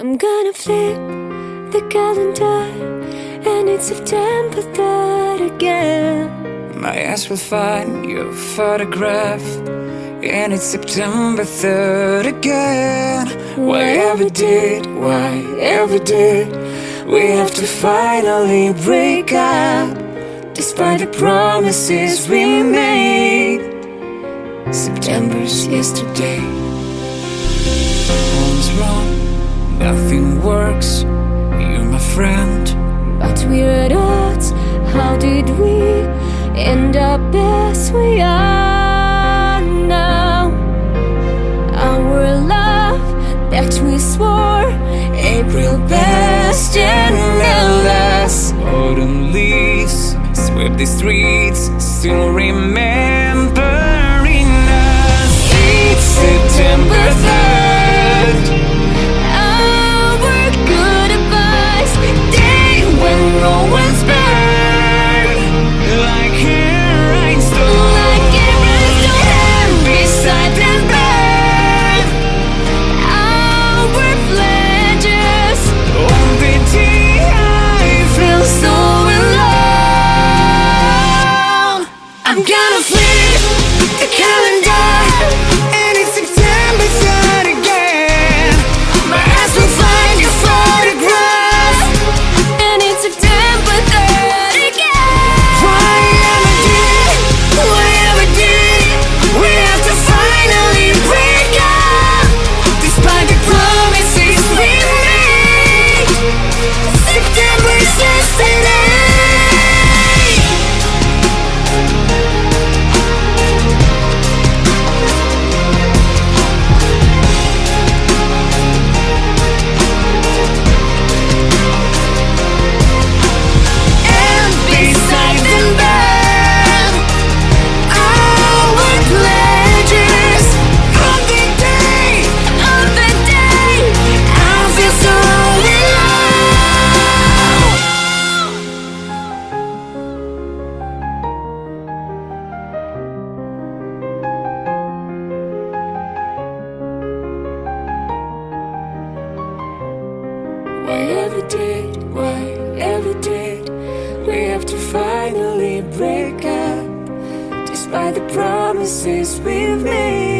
I'm gonna flip the calendar And it's September 3rd again. My eyes will find your photograph And it's September 3rd again. Why ever did, why ever did We have to finally break up? Despite the promises we made. September's yesterday Nothing works, you're my friend But we're at odds, how did we end up as we are now? Our love that we swore April best and endless Autumn leaves sweep the streets, still remembering us. It's September I'm gonna flip the calendar Why ever did, why ever did we have to finally break up? Despite the promises we've made.